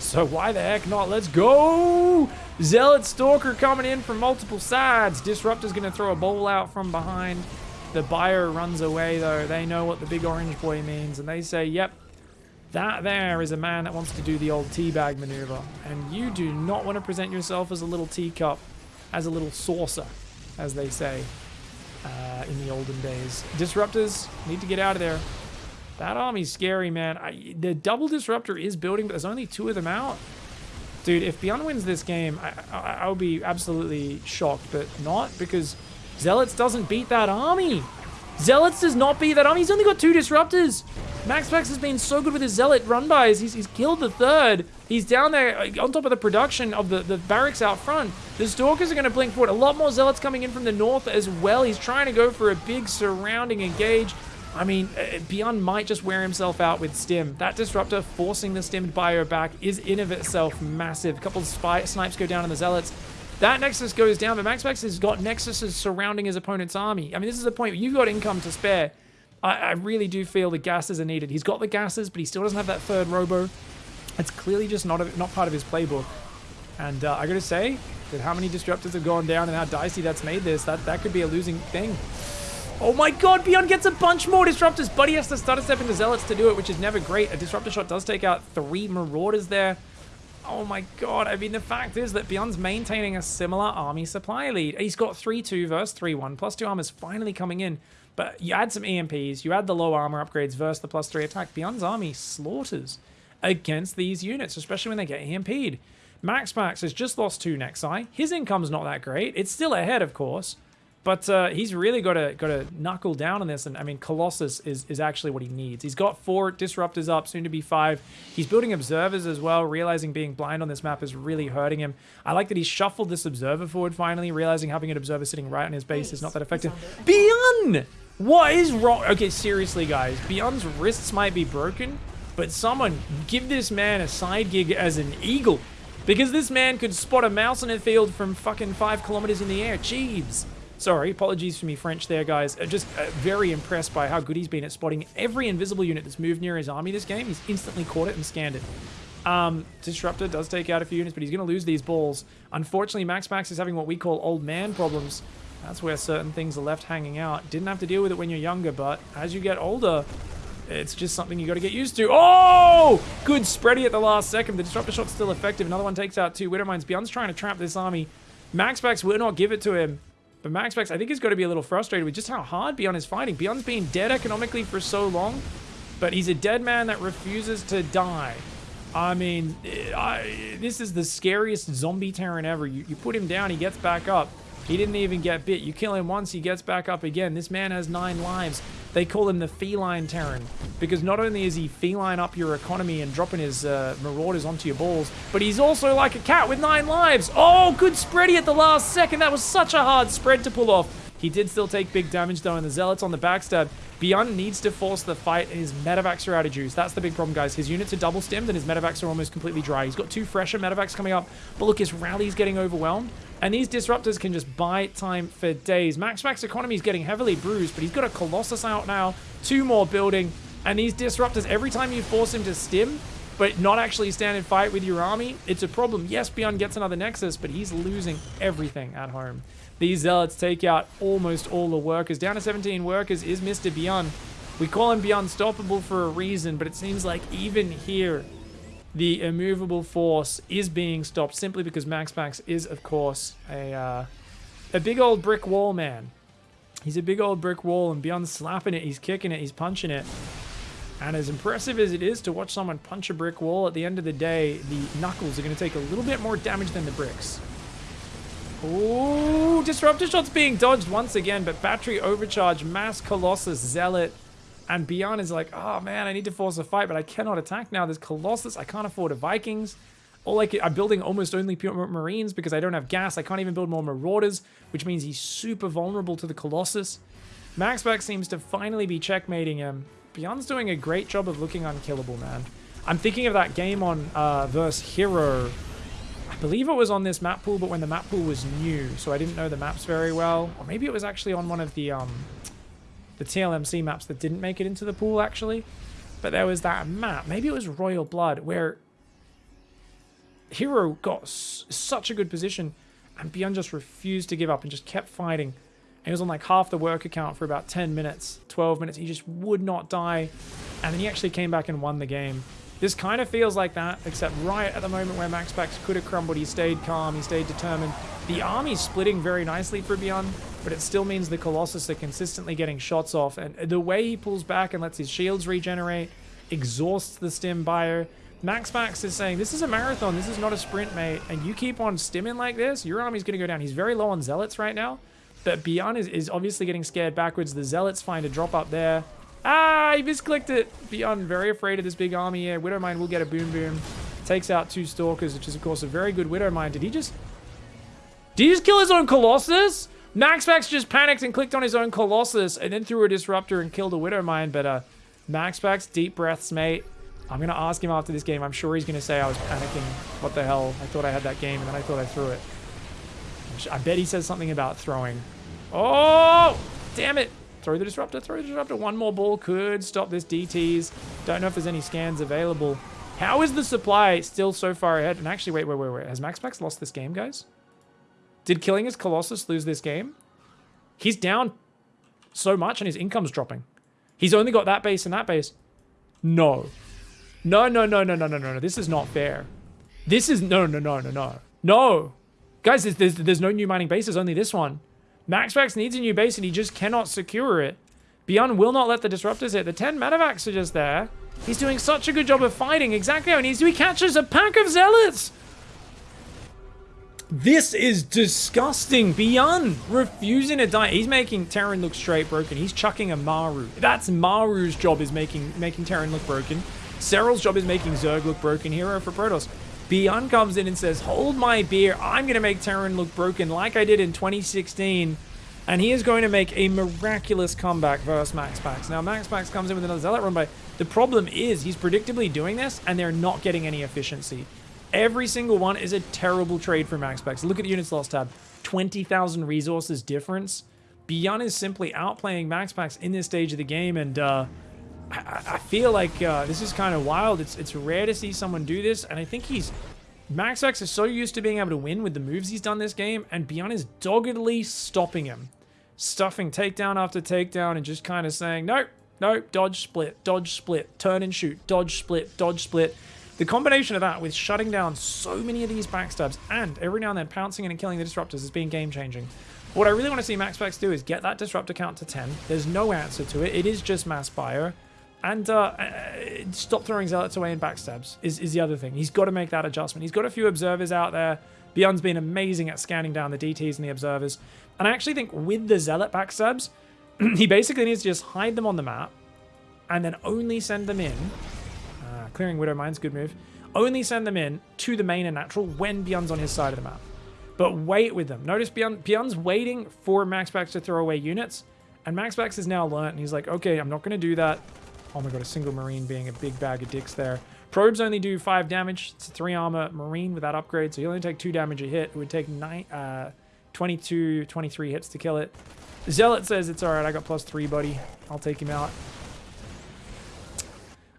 So why the heck not? Let's go! Zealot Stalker coming in from multiple sides. Disruptor's going to throw a bowl out from behind. The buyer runs away, though. They know what the big orange boy means, and they say, yep, that there is a man that wants to do the old teabag maneuver. And you do not want to present yourself as a little teacup, as a little saucer, as they say uh, in the olden days. Disruptors need to get out of there. That army's scary, man. I, the double disruptor is building, but there's only two of them out. Dude, if Beyond wins this game, I, I, I would be absolutely shocked, but not because Zealots doesn't beat that army. Zealots does not beat that army. He's only got two disruptors. Max has been so good with his Zealot run bys. He's, he's killed the third. He's down there uh, on top of the production of the, the barracks out front. The Stalkers are going to blink forward. A lot more Zealots coming in from the north as well. He's trying to go for a big surrounding engage. I mean, uh, Beyond might just wear himself out with Stim. That Disruptor forcing the Stimmed Bio back is in of itself massive. A couple of spy snipes go down on the Zealots. That Nexus goes down, but Max has got Nexuses surrounding his opponent's army. I mean, this is the point where you've got income to spare. I, I really do feel the gases are needed. He's got the gases, but he still doesn't have that third robo. It's clearly just not a, not part of his playbook. And uh, I gotta say that how many disruptors have gone down and how dicey that's made this, that, that could be a losing thing. Oh my god, Beyond gets a bunch more disruptors, but he has to stutter step into Zealots to do it, which is never great. A disruptor shot does take out three Marauders there. Oh my god, I mean, the fact is that Beyond's maintaining a similar army supply lead. He's got 3-2 versus 3-1, plus 2 armor's finally coming in. But you add some EMPs, you add the low armor upgrades versus the plus 3 attack. Beyond's army slaughters against these units, especially when they get EMP'd. MaxPax has just lost two Nexi. His income's not that great. It's still ahead, of course. But uh, he's really got to got to knuckle down on this, and I mean, Colossus is is actually what he needs. He's got four disruptors up, soon to be five. He's building observers as well, realizing being blind on this map is really hurting him. I like that he shuffled this observer forward finally, realizing having an observer sitting right on his base is not that effective. Beyond, what is wrong? Okay, seriously, guys, Beyond's wrists might be broken, but someone give this man a side gig as an eagle, because this man could spot a mouse in a field from fucking five kilometers in the air. Jeeves. Sorry, apologies for me French there, guys. Uh, just uh, very impressed by how good he's been at spotting every invisible unit that's moved near his army this game. He's instantly caught it and scanned it. Um, Disruptor does take out a few units, but he's going to lose these balls. Unfortunately, MaxPax is having what we call old man problems. That's where certain things are left hanging out. Didn't have to deal with it when you're younger, but as you get older, it's just something you got to get used to. Oh! Good spready at the last second. The Disruptor shot's still effective. Another one takes out two Widowmines. Beyond's trying to trap this army. MaxPax will not give it to him. But MaxPax, I think he's got to be a little frustrated with just how hard Beyond is fighting. Beyond's been dead economically for so long, but he's a dead man that refuses to die. I mean, I, this is the scariest zombie Terran ever. You, you put him down, he gets back up. He didn't even get bit. You kill him once, he gets back up again. This man has nine lives. They call him the feline Terran because not only is he feline up your economy and dropping his uh, marauders onto your balls, but he's also like a cat with nine lives. Oh, good spready at the last second. That was such a hard spread to pull off. He did still take big damage though, and the Zealots on the backstab. Beyond needs to force the fight, and his Medivacs are out of juice. That's the big problem, guys. His units are double stemmed, and his Medivacs are almost completely dry. He's got two fresher Medivacs coming up, but look, his rally's getting overwhelmed. And these disruptors can just buy time for days. MaxPax economy is getting heavily bruised, but he's got a Colossus out now. Two more building. And these disruptors, every time you force him to stim, but not actually stand and fight with your army, it's a problem. Yes, Beyond gets another Nexus, but he's losing everything at home. These Zealots take out almost all the workers. Down to 17 workers is Mr. Beyond. We call him Beyond Stoppable for a reason, but it seems like even here, the immovable force is being stopped simply because MaxPax is, of course, a, uh, a big old brick wall man. He's a big old brick wall, and Beyond slapping it, he's kicking it, he's punching it. And as impressive as it is to watch someone punch a brick wall, at the end of the day, the knuckles are going to take a little bit more damage than the bricks. Ooh, Disruptor Shot's being dodged once again, but Battery Overcharge, Mass Colossus, Zealot, and Beyond is like, oh man, I need to force a fight, but I cannot attack now. There's Colossus. I can't afford a Vikings. All like I'm building almost only pure Marines because I don't have gas. I can't even build more Marauders, which means he's super vulnerable to the Colossus. MaxPax seems to finally be checkmating him. Beyond's doing a great job of looking unkillable, man. I'm thinking of that game on uh, Verse Hero. I believe it was on this map pool, but when the map pool was new, so I didn't know the maps very well. Or maybe it was actually on one of the um, the TLMC maps that didn't make it into the pool, actually. But there was that map, maybe it was Royal Blood, where Hero got such a good position and Beyond just refused to give up and just kept fighting. And he was on like half the work account for about 10 minutes, 12 minutes. He just would not die. And then he actually came back and won the game. This kind of feels like that, except right at the moment where Max Pax could have crumbled, he stayed calm, he stayed determined. The army's splitting very nicely for Beyond, but it still means the Colossus are consistently getting shots off. And the way he pulls back and lets his shields regenerate, exhausts the stim bio. MaxPax is saying, this is a marathon, this is not a sprint, mate. And you keep on stimming like this, your army's going to go down. He's very low on Zealots right now, but Beyond is, is obviously getting scared backwards. The Zealots find a drop up there. Ah, he misclicked it. Beyond very afraid of this big army here. Widowmine will get a boom boom. Takes out two Stalkers, which is, of course, a very good Widowmine. Did he just... Did he just kill his own Colossus? MaxPax just panicked and clicked on his own Colossus and then threw a Disruptor and killed a Widowmine. But uh, MaxPax, deep breaths, mate. I'm going to ask him after this game. I'm sure he's going to say I was panicking. What the hell? I thought I had that game and then I thought I threw it. I bet he says something about throwing. Oh! Damn it. Throw the Disruptor, throw the Disruptor. One more ball could stop this DTs. Don't know if there's any scans available. How is the supply still so far ahead? And actually, wait, wait, wait, wait. Has MaxPax lost this game, guys? Did killing his Colossus lose this game? He's down so much and his income's dropping. He's only got that base and that base. No. No, no, no, no, no, no, no, no. This is not fair. This is... No, no, no, no, no. No. Guys, there's, there's, there's no new mining bases, only this one. MaxPax needs a new base and he just cannot secure it. Beyond will not let the disruptors hit. The 10 medivacs are just there. He's doing such a good job of fighting exactly how he needs to. He catches a pack of zealots. This is disgusting. Beyond refusing to die. He's making Terran look straight broken. He's chucking a Maru. That's Maru's job is making making Terran look broken. Serral's job is making Zerg look broken. Hero for Protoss. Beyond comes in and says, hold my beer. I'm going to make Terran look broken like I did in 2016. And he is going to make a miraculous comeback versus Max Pax. Now, Max Pax comes in with another Zealot run by. The problem is he's predictably doing this, and they're not getting any efficiency. Every single one is a terrible trade for Max Pax. Look at the units lost tab. 20,000 resources difference. Beyond is simply outplaying Max Pax in this stage of the game, and uh, I, I feel like uh, this is kind of wild. It's it's rare to see someone do this, and I think he's Max is so used to being able to win with the moves he's done this game, and Beyond is doggedly stopping him. Stuffing takedown after takedown and just kind of saying, no, no, dodge split, dodge split, turn and shoot, dodge split, dodge split. The combination of that with shutting down so many of these backstabs and every now and then pouncing in and killing the disruptors has been game changing. What I really want to see maxpax do is get that disruptor count to 10. There's no answer to it. It is just mass fire. And uh, uh, stop throwing zealots away in backstabs is, is the other thing. He's got to make that adjustment. He's got a few observers out there. Beyond's been amazing at scanning down the DTs and the observers. And I actually think with the zealot backstabs, he basically needs to just hide them on the map and then only send them in. Clearing Widow Mine's good move. Only send them in to the main and natural when Beyond's on his side of the map. But wait with them. Notice Beyond, Beyond's waiting for Max Pax to throw away units. And Max Pax has now learned, and he's like, okay, I'm not going to do that. Oh my god, a single Marine being a big bag of dicks there. Probes only do 5 damage. It's a 3 armor Marine with that upgrade, so you only take 2 damage a hit. It would take nine, uh, 22, 23 hits to kill it. Zealot says it's alright, I got plus 3, buddy. I'll take him out.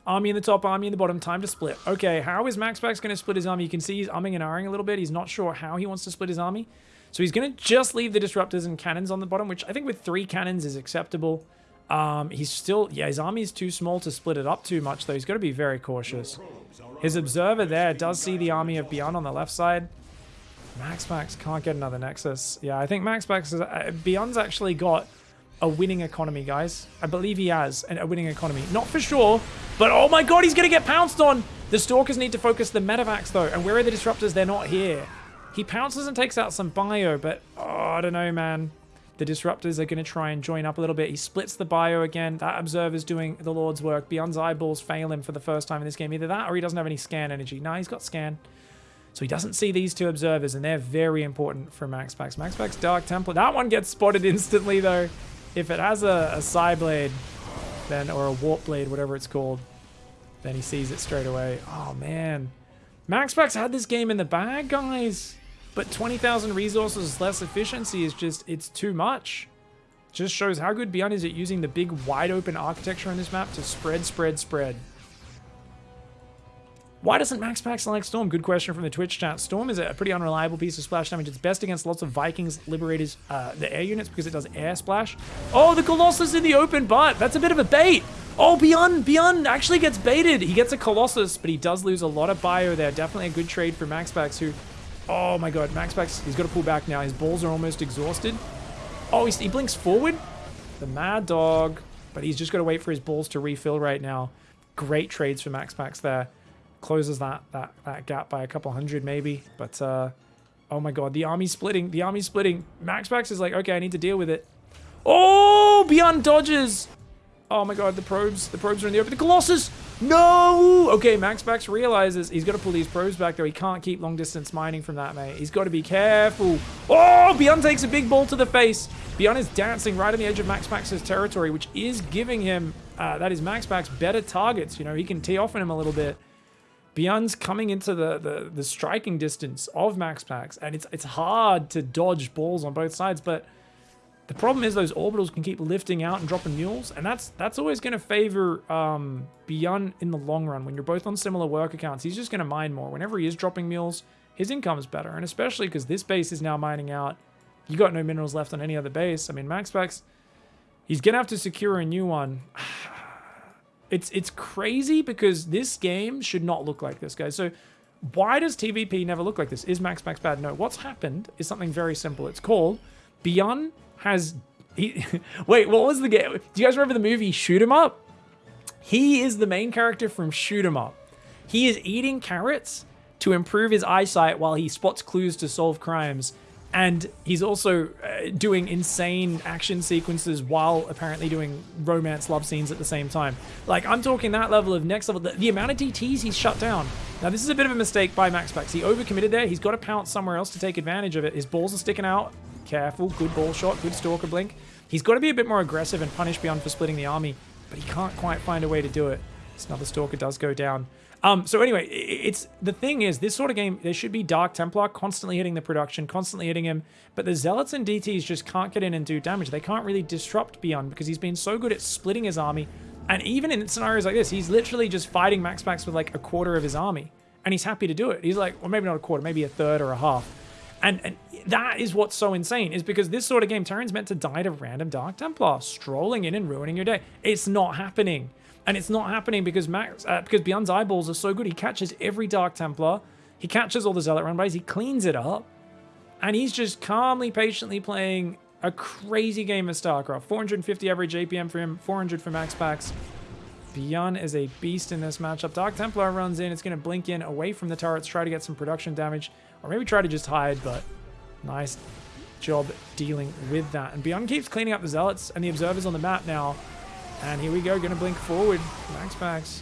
Army in the top, army in the bottom. Time to split. Okay, how is Maxpax going to split his army? You can see he's umming and ahhing a little bit. He's not sure how he wants to split his army. So he's going to just leave the disruptors and cannons on the bottom, which I think with three cannons is acceptable. Um, he's still, yeah, his army is too small to split it up too much, though. He's got to be very cautious. His observer there does see the army of Beyond on the left side. MaxPax can't get another Nexus. Yeah, I think MaxPax is, uh, Beyond's actually got a winning economy, guys. I believe he has a winning economy. Not for sure, but oh my god, he's going to get pounced on. The Stalkers need to focus the Medivacs, though. And where are the Disruptors? They're not here. He pounces and takes out some bio, but oh, I don't know, man. The Disruptors are going to try and join up a little bit. He splits the bio again. That Observer's doing the Lord's work. Beyond's eyeballs fail him for the first time in this game. Either that or he doesn't have any scan energy. No, he's got scan. So he doesn't see these two observers, and they're very important for Max Pax. Max Pax Dark Templar. That one gets spotted instantly, though. If it has a, a Psi Blade, then, or a Warp Blade, whatever it's called, then he sees it straight away. Oh, man. Max Pax had this game in the bag, guys. But 20,000 resources less efficiency is just, it's too much. Just shows how good Beyond is at using the big wide open architecture on this map to spread, spread, spread. Why doesn't Max Pax like Storm? Good question from the Twitch chat. Storm is a pretty unreliable piece of splash damage. It's best against lots of Vikings, Liberators, uh, the air units because it does air splash. Oh, the Colossus in the open butt. That's a bit of a bait. Oh, Beyond, Beyond actually gets baited. He gets a Colossus, but he does lose a lot of bio there. Definitely a good trade for Max Pax who Oh my god, Max Pax, he's got to pull back now. His balls are almost exhausted. Oh, he blinks forward. The Mad Dog. But he's just got to wait for his balls to refill right now. Great trades for Max Pax there. Closes that, that, that gap by a couple hundred maybe. But, uh, oh my god, the army's splitting. The army's splitting. Max Pax is like, okay, I need to deal with it. Oh, Beyond dodges. Oh my god, the probes. The probes are in the open. The Colossus! No! Okay, MaxPax realizes he's got to pull these probes back, though. He can't keep long-distance mining from that, mate. He's got to be careful. Oh! Beyond takes a big ball to the face. Beyond is dancing right on the edge of MaxPax's territory, which is giving him, uh, that is MaxPax, better targets. You know, he can tee off on him a little bit. Beyond's coming into the, the, the striking distance of Max and it's, it's hard to dodge balls on both sides, but the problem is those orbitals can keep lifting out and dropping mules, and that's that's always going to favor um, Beyond in the long run. When you're both on similar work accounts, he's just going to mine more. Whenever he is dropping mules, his income is better, and especially because this base is now mining out. You got no minerals left on any other base. I mean, Max he's going to have to secure a new one. It's it's crazy because this game should not look like this, guys. So why does TVP never look like this? Is MaxPax bad? No. What's happened is something very simple. It's called Beyond has... He, wait, what was the game? Do you guys remember the movie Shoot 'em Up? He is the main character from Shoot 'em Up. He is eating carrots to improve his eyesight while he spots clues to solve crimes. And he's also uh, doing insane action sequences while apparently doing romance love scenes at the same time. Like, I'm talking that level of next level. The, the amount of DTs he's shut down. Now, this is a bit of a mistake by Max Pax. He overcommitted there. He's got to pounce somewhere else to take advantage of it. His balls are sticking out careful. Good ball shot, good stalker blink. He's got to be a bit more aggressive and punish Beyond for splitting the army, but he can't quite find a way to do it. Another stalker does go down. Um, so anyway, it's the thing is, this sort of game, there should be Dark Templar constantly hitting the production, constantly hitting him, but the Zealots and DTs just can't get in and do damage. They can't really disrupt Beyond because he's been so good at splitting his army. And even in scenarios like this, he's literally just fighting MaxPax with like a quarter of his army. And he's happy to do it. He's like, well, maybe not a quarter, maybe a third or a half. And, and that is what's so insane, is because this sort of game, Terran's meant to die to random Dark Templar, strolling in and ruining your day. It's not happening. And it's not happening because Max, uh, because Beyond's eyeballs are so good. He catches every Dark Templar. He catches all the Zealot runbys. He cleans it up. And he's just calmly, patiently playing a crazy game of StarCraft. 450 average APM for him, 400 for Max Pax. Beyond is a beast in this matchup. Dark Templar runs in. It's going to blink in away from the turrets, try to get some production damage. Or maybe try to just hide, but nice job dealing with that. And Beyond keeps cleaning up the Zealots and the Observers on the map now. And here we go, going to blink forward. MaxPax.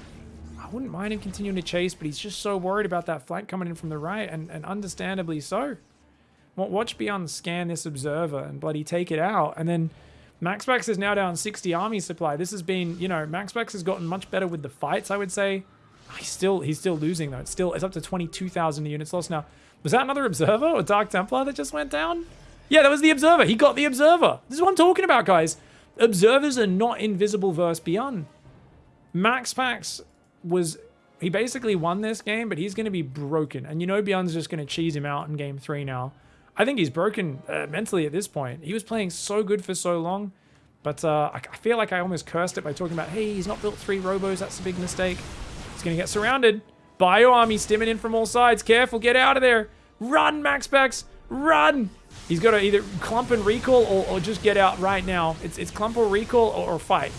I wouldn't mind him continuing to chase, but he's just so worried about that flank coming in from the right, and, and understandably so. Watch Beyond scan this Observer and bloody take it out, and then MaxPax is now down 60 army supply. This has been, you know, MaxPax has gotten much better with the fights, I would say. He's still he's still losing though. It's still it's up to 22,000 units lost now. Was that another Observer or Dark Templar that just went down? Yeah, that was the Observer. He got the Observer. This is what I'm talking about, guys. Observers are not invisible versus Beyond. Max Pax was... He basically won this game, but he's going to be broken. And you know Beyond's just going to cheese him out in game three now. I think he's broken uh, mentally at this point. He was playing so good for so long. But uh, I, I feel like I almost cursed it by talking about, hey, he's not built three robos. That's a big mistake. He's going to get surrounded. Bio army stimming in from all sides. Careful, get out of there. Run, Max Pax, run. He's got to either clump and recall or, or, just get out right now. It's, it's clump or recall or, or fight.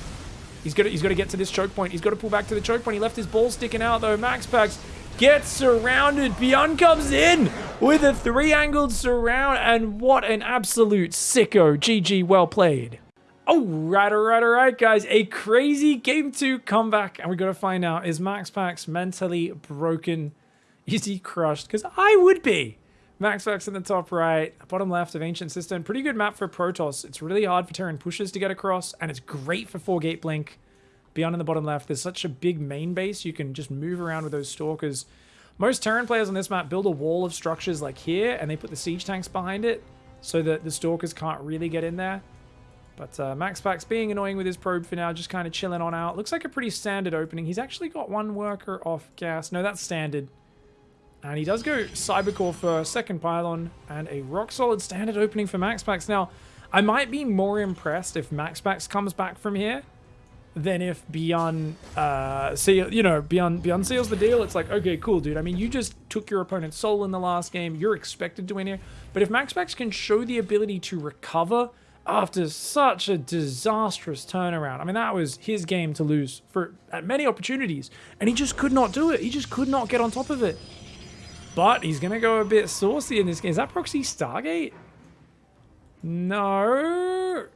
He's got to, he's got to get to this choke point. He's got to pull back to the choke point. He left his ball sticking out though. Max Pax gets surrounded. Beyond comes in with a three-angled surround. And what an absolute sicko. GG, well played. All right, all right, all right, guys. A crazy game two comeback. And we got to find out, is Max Pax mentally broken? Is he crushed? Because I would be. Max Pax in the top right, bottom left of Ancient Cistern. Pretty good map for Protoss. It's really hard for Terran pushers to get across, and it's great for 4-gate blink. Beyond in the bottom left, there's such a big main base, you can just move around with those Stalkers. Most Terran players on this map build a wall of structures like here, and they put the siege tanks behind it, so that the Stalkers can't really get in there. But uh, Max being annoying with his probe for now, just kind of chilling on out. Looks like a pretty standard opening. He's actually got one worker off gas. No, that's standard. And he does go Cybercore for second pylon and a rock solid standard opening for Max Pax. Now, I might be more impressed if Max Pax comes back from here than if Beyond, uh, seal, you know, Beyond, Beyond seals the deal. It's like, okay, cool, dude. I mean, you just took your opponent's soul in the last game. You're expected to win here. But if Max Pax can show the ability to recover after such a disastrous turnaround. I mean, that was his game to lose for at many opportunities, and he just could not do it. He just could not get on top of it. But he's going to go a bit saucy in this game. Is that Proxy Stargate? No.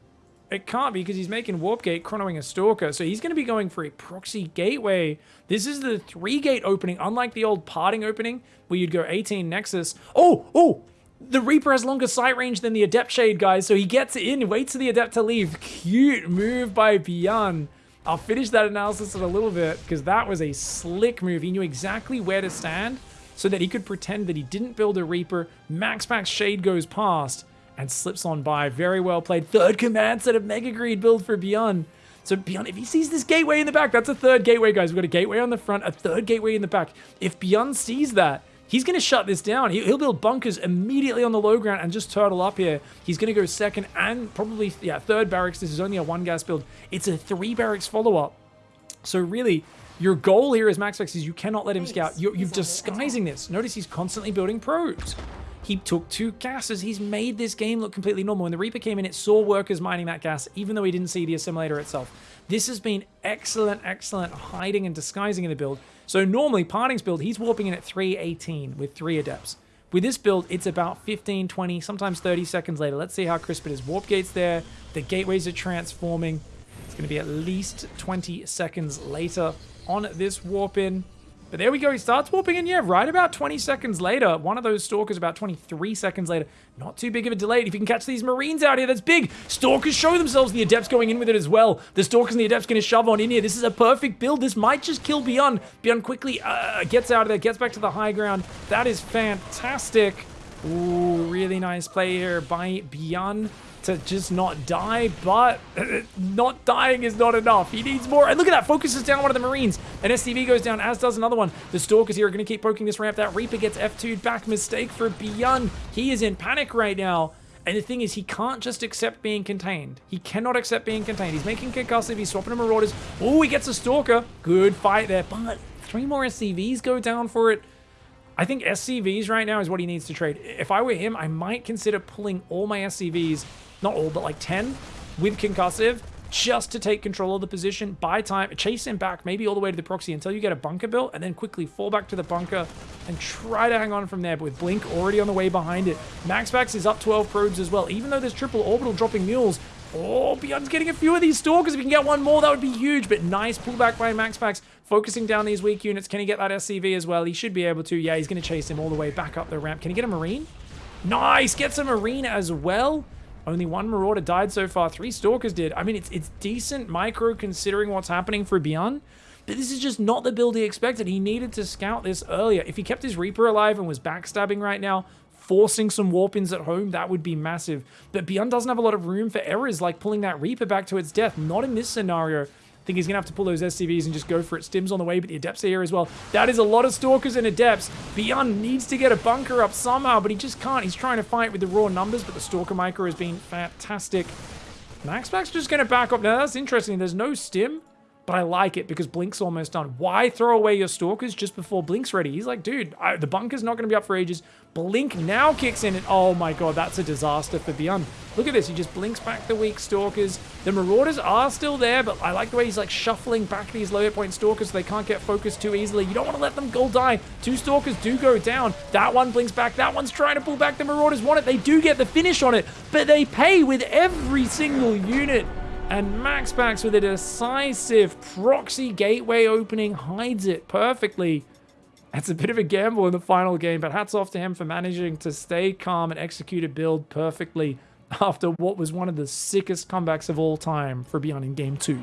It can't be because he's making Warp Gate, chronoing a Stalker. So he's going to be going for a Proxy Gateway. This is the three-gate opening, unlike the old parting opening where you'd go 18 Nexus. Oh, oh, the Reaper has longer sight range than the Adept Shade, guys, so he gets in, waits for the Adept to leave. Cute move by Bian. I'll finish that analysis in a little bit, because that was a slick move. He knew exactly where to stand, so that he could pretend that he didn't build a Reaper. MaxPax Shade goes past, and slips on by. Very well played. Third command set of Mega Greed build for Beyond. So Beyond, if he sees this gateway in the back, that's a third gateway, guys. We've got a gateway on the front, a third gateway in the back. If Beyond sees that, He's going to shut this down. He'll build bunkers immediately on the low ground and just turtle up here. He's going to go second and probably, yeah, third barracks. This is only a one gas build. It's a three barracks follow-up. So really, your goal here as MaxPax is you cannot let him scout. You're, you're disguising this. Notice he's constantly building probes. He took two gases. He's made this game look completely normal. When the Reaper came in, it saw workers mining that gas, even though he didn't see the assimilator itself. This has been excellent, excellent hiding and disguising in the build. So normally, Parting's build, he's warping in at 318 with three Adepts. With this build, it's about 15, 20, sometimes 30 seconds later. Let's see how crisp it is. Warp gate's there. The gateways are transforming. It's going to be at least 20 seconds later on this warp in. But there we go. He starts warping in. Yeah, right about 20 seconds later. One of those Stalkers about 23 seconds later. Not too big of a delay. If you can catch these Marines out here, that's big. Stalkers show themselves. The Adepts going in with it as well. The Stalkers and the Adepts going to shove on in here. This is a perfect build. This might just kill Beyond. Beyond quickly uh, gets out of there, gets back to the high ground. That is fantastic. Ooh, really nice play here by Beyond to just not die, but not dying is not enough. He needs more. And look at that, focuses down one of the Marines. An SCV goes down, as does another one. The Stalkers here are going to keep poking this ramp. That Reaper gets F2'd back. Mistake for Beyond. He is in panic right now. And the thing is, he can't just accept being contained. He cannot accept being contained. He's making concussive. He's swapping to Marauders. Oh, he gets a Stalker. Good fight there. But three more SCVs go down for it. I think SCVs right now is what he needs to trade. If I were him, I might consider pulling all my SCVs not all, but like 10 with concussive just to take control of the position, buy time, chase him back, maybe all the way to the proxy until you get a bunker built, and then quickly fall back to the bunker and try to hang on from there. But with Blink already on the way behind it, Max Pax is up 12 probes as well. Even though there's triple orbital dropping mules, oh, Beyond's getting a few of these stalkers. If we can get one more, that would be huge. But nice pullback by Max Pax, focusing down these weak units. Can he get that SCV as well? He should be able to. Yeah, he's going to chase him all the way back up the ramp. Can he get a Marine? Nice, gets a Marine as well. Only one Marauder died so far. Three Stalkers did. I mean, it's it's decent micro considering what's happening for Bian. but this is just not the build he expected. He needed to scout this earlier. If he kept his Reaper alive and was backstabbing right now, forcing some warp-ins at home, that would be massive. But Beyond doesn't have a lot of room for errors, like pulling that Reaper back to its death. Not in this scenario. I think he's going to have to pull those SCVs and just go for it. Stims on the way, but the Adepts are here as well. That is a lot of Stalkers and Adepts. Beyond needs to get a bunker up somehow, but he just can't. He's trying to fight with the raw numbers, but the Stalker Micro has been fantastic. MaxPax's just going to back up. Now, that's interesting. There's no Stim, but I like it because Blink's almost done. Why throw away your Stalkers just before Blink's ready? He's like, dude, I, the bunker's not going to be up for ages. Blink now kicks in, and oh my god, that's a disaster for Beyond. Look at this, he just blinks back the weak Stalkers. The Marauders are still there, but I like the way he's like shuffling back these low hit point Stalkers so they can't get focused too easily. You don't want to let them go die. Two Stalkers do go down. That one blinks back. That one's trying to pull back. The Marauders want it. They do get the finish on it, but they pay with every single unit. And MaxPax with a decisive proxy gateway opening hides it perfectly. That's a bit of a gamble in the final game, but hats off to him for managing to stay calm and execute a build perfectly after what was one of the sickest comebacks of all time for Beyond in Game 2.